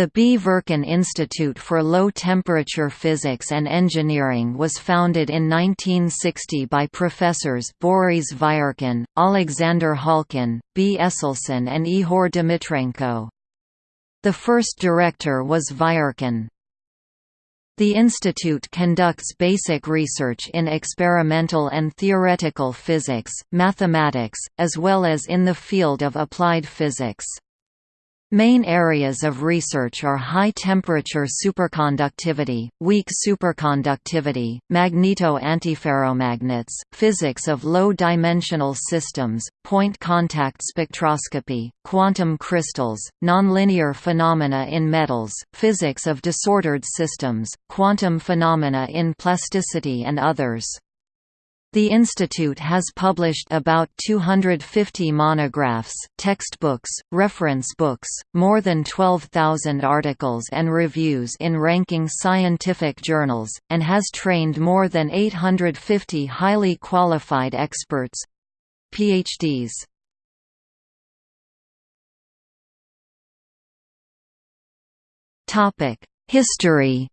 The B. Verkin Institute for Low-Temperature Physics and Engineering was founded in 1960 by professors Boris Verkin, Alexander Halkin, B. Esselson and Ihor Dmitrenko. The first director was Verkin. The institute conducts basic research in experimental and theoretical physics, mathematics, as well as in the field of applied physics. Main areas of research are high-temperature superconductivity, weak superconductivity, magneto-antiferromagnets, physics of low-dimensional systems, point contact spectroscopy, quantum crystals, nonlinear phenomena in metals, physics of disordered systems, quantum phenomena in plasticity and others. The institute has published about 250 monographs, textbooks, reference books, more than 12,000 articles and reviews in ranking scientific journals, and has trained more than 850 highly qualified experts—PhDs. History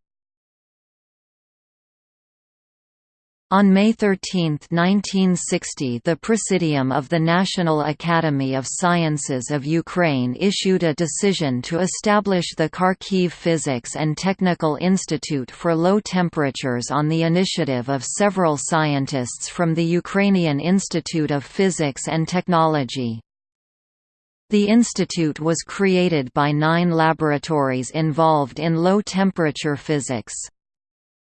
On May 13, 1960 the Presidium of the National Academy of Sciences of Ukraine issued a decision to establish the Kharkiv Physics and Technical Institute for Low Temperatures on the initiative of several scientists from the Ukrainian Institute of Physics and Technology. The institute was created by nine laboratories involved in low-temperature physics.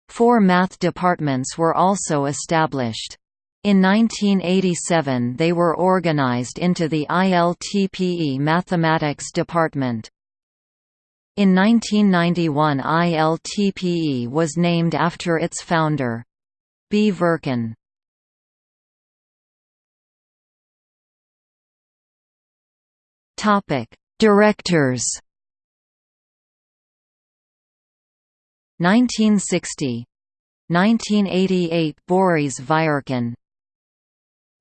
Four math departments were also established. In 1987 they were organized into the ILTPE Mathematics Department. In 1991 ILTPE was named after its founder. B. Verkin. Directors 1960 1988 Boris Verkin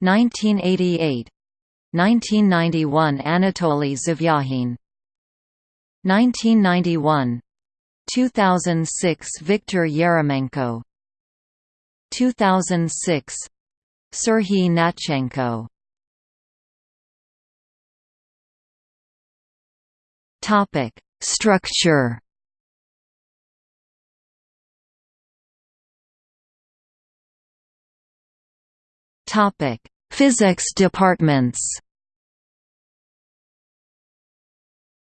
1988 1991 Anatoly Zvyagin 1991 2006 Viktor Yeremenko. 2006 Serhiy Gnatchenko. Topic Structure Topic: Physics departments.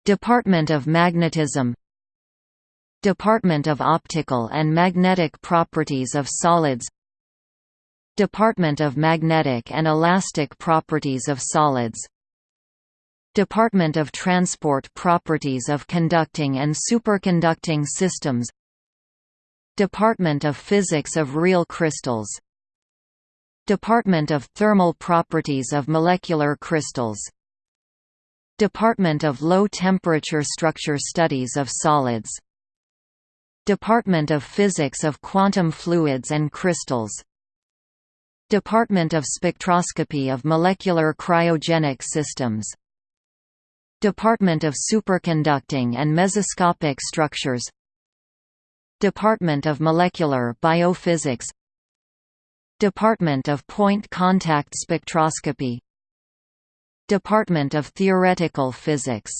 Department of Magnetism Department of Optical and Magnetic Properties of Solids Department of Magnetic and Elastic Properties of Solids Department of Transport Properties of Conducting and Superconducting Systems Department of Physics of Real Crystals Department of Thermal Properties of Molecular Crystals. Department of Low Temperature Structure Studies of Solids. Department of Physics of Quantum Fluids and Crystals. Department of Spectroscopy of Molecular Cryogenic Systems. Department of Superconducting and Mesoscopic Structures. Department of Molecular Biophysics Department of Point Contact Spectroscopy. Department of Theoretical Physics.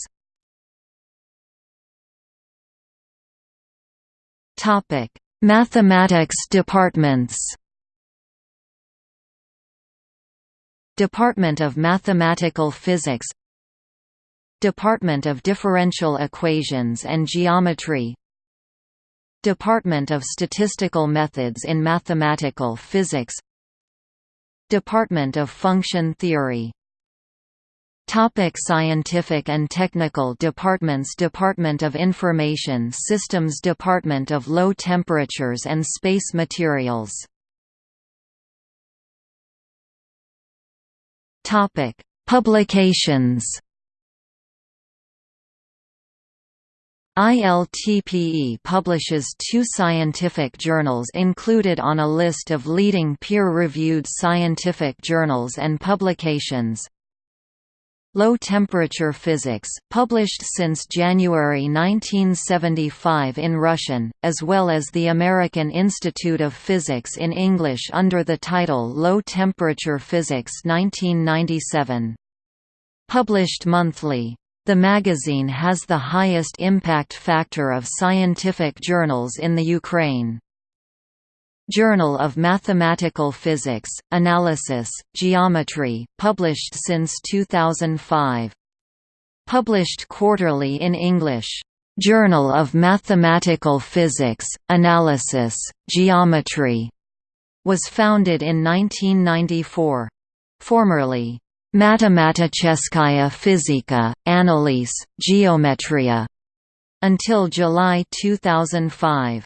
Topic: Mathematics departments. Department of Mathematical Physics. Department of Differential Equations and Geometry Department of Statistical Methods in Mathematical Physics Department of Function Theory. Topic scientific and technical departments Department of Information Systems Department of Low Temperatures and Space Materials. Topic Publications ILTPE publishes two scientific journals included on a list of leading peer-reviewed scientific journals and publications. Low-temperature physics, published since January 1975 in Russian, as well as the American Institute of Physics in English under the title Low-temperature physics 1997. Published monthly. The magazine has the highest impact factor of scientific journals in the Ukraine. Journal of Mathematical Physics, Analysis, Geometry, published since 2005. Published quarterly in English. Journal of Mathematical Physics, Analysis, Geometry, was founded in 1994. Formerly, Matematicheskaya Fizika, Analyse, Geometria, until July 2005.